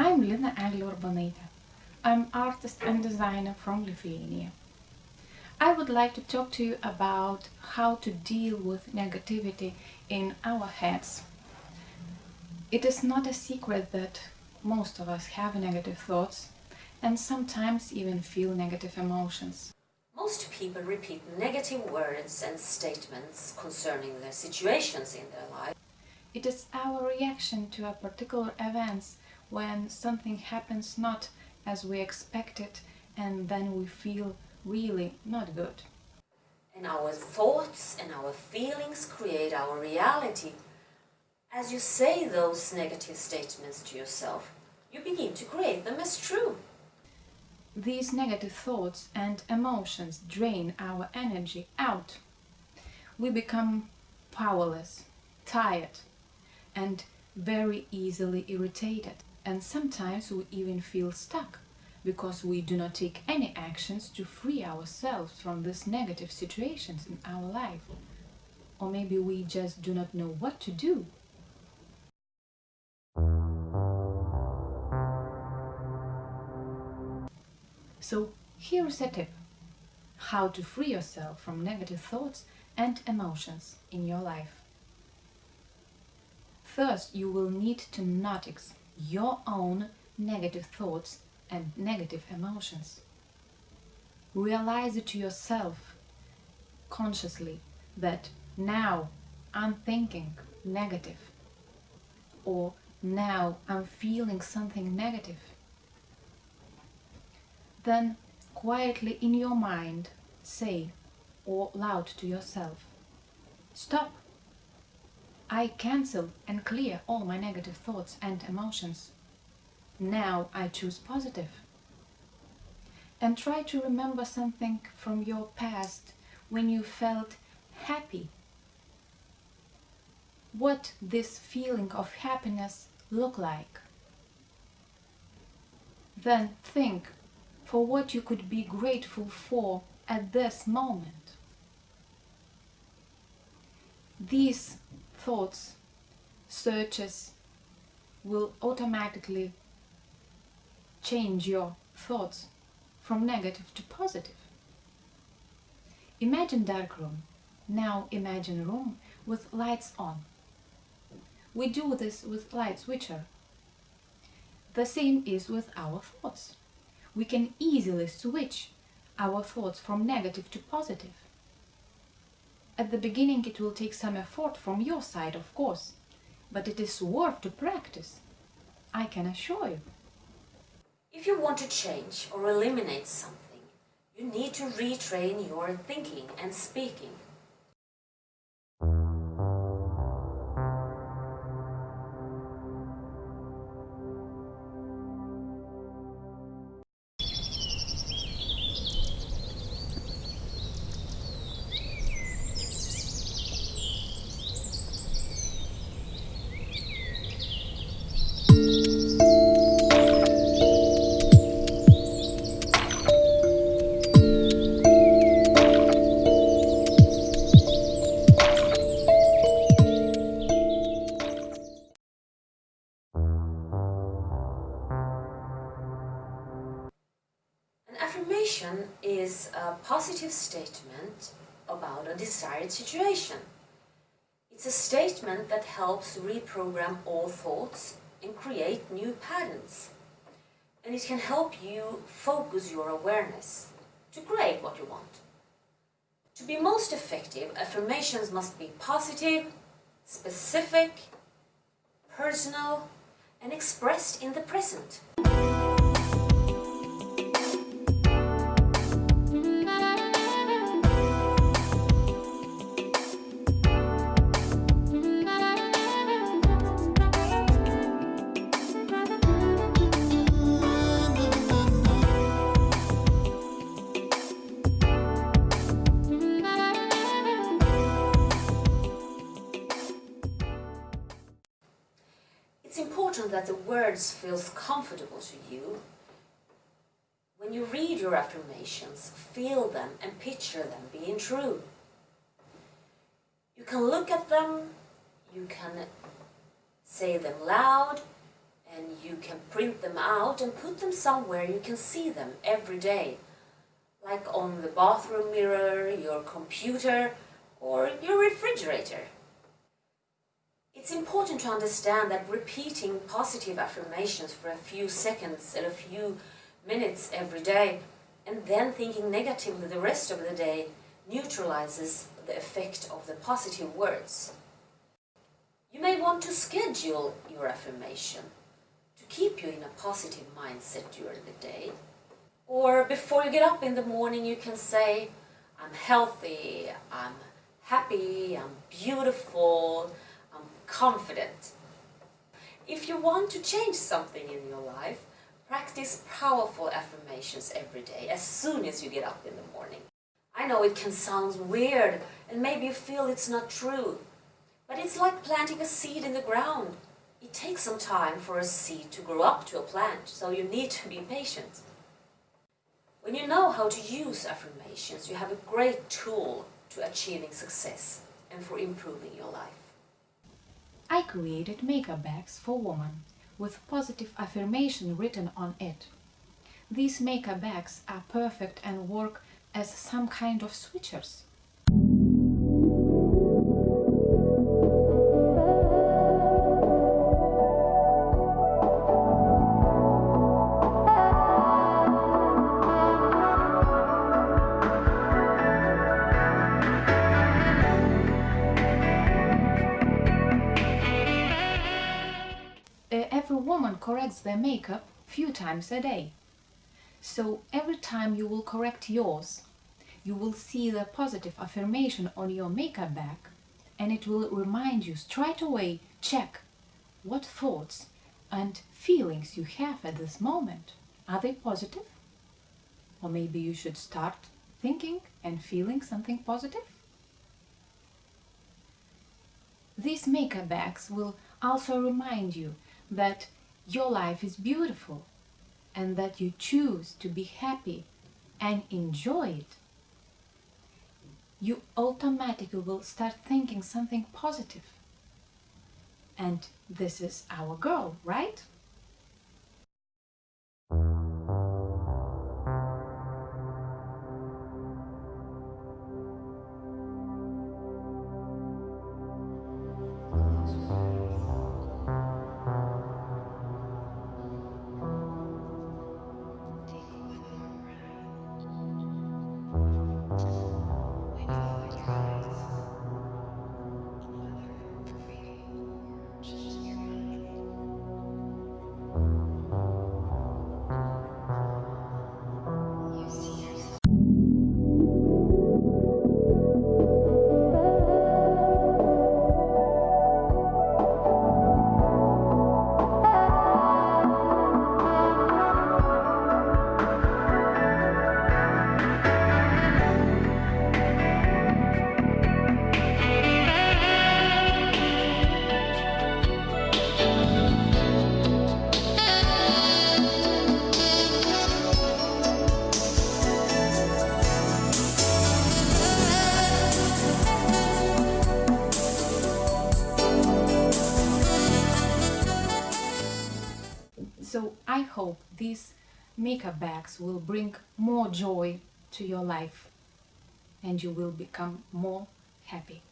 I'm Lina Urbanaitė. I'm artist and designer from Lithuania. I would like to talk to you about how to deal with negativity in our heads. It is not a secret that most of us have negative thoughts and sometimes even feel negative emotions. Most people repeat negative words and statements concerning their situations in their life. It is our reaction to a particular events when something happens not as we expected and then we feel really not good. And our thoughts and our feelings create our reality. As you say those negative statements to yourself, you begin to create them as true. These negative thoughts and emotions drain our energy out. We become powerless, tired, and very easily irritated. And sometimes we even feel stuck because we do not take any actions to free ourselves from these negative situations in our life. Or maybe we just do not know what to do. So here's a tip how to free yourself from negative thoughts and emotions in your life. First, you will need to notice your own negative thoughts and negative emotions. Realize it to yourself consciously that now I'm thinking negative or now I'm feeling something negative. Then quietly in your mind say or loud to yourself, Stop! I cancel and clear all my negative thoughts and emotions. Now I choose positive. And try to remember something from your past when you felt happy. What this feeling of happiness look like. Then think for what you could be grateful for at this moment. These thoughts, searches will automatically change your thoughts from negative to positive. Imagine dark room. Now imagine room with lights on. We do this with light switcher. The same is with our thoughts. We can easily switch our thoughts from negative to positive. At the beginning it will take some effort from your side, of course, but it is worth to practice. I can assure you. If you want to change or eliminate something, you need to retrain your thinking and speaking. Desired situation. It's a statement that helps reprogram all thoughts and create new patterns. And it can help you focus your awareness to create what you want. To be most effective, affirmations must be positive, specific, personal, and expressed in the present. That the words feels comfortable to you. When you read your affirmations, feel them and picture them being true. You can look at them, you can say them loud, and you can print them out and put them somewhere you can see them every day, like on the bathroom mirror, your computer, or your refrigerator. It's important to understand that repeating positive affirmations for a few seconds and a few minutes every day and then thinking negatively the rest of the day neutralizes the effect of the positive words. You may want to schedule your affirmation to keep you in a positive mindset during the day. Or before you get up in the morning you can say, I'm healthy, I'm happy, I'm beautiful, confident. If you want to change something in your life, practice powerful affirmations every day as soon as you get up in the morning. I know it can sound weird and maybe you feel it's not true, but it's like planting a seed in the ground. It takes some time for a seed to grow up to a plant, so you need to be patient. When you know how to use affirmations, you have a great tool to achieving success and for improving your life. I created makeup bags for women with positive affirmation written on it. These makeup bags are perfect and work as some kind of switchers. Woman corrects their makeup few times a day. So every time you will correct yours, you will see the positive affirmation on your makeup bag and it will remind you straight away, check what thoughts and feelings you have at this moment. Are they positive? Or maybe you should start thinking and feeling something positive? These makeup bags will also remind you that your life is beautiful and that you choose to be happy and enjoy it, you automatically will start thinking something positive. And this is our girl, right? So I hope these makeup bags will bring more joy to your life and you will become more happy.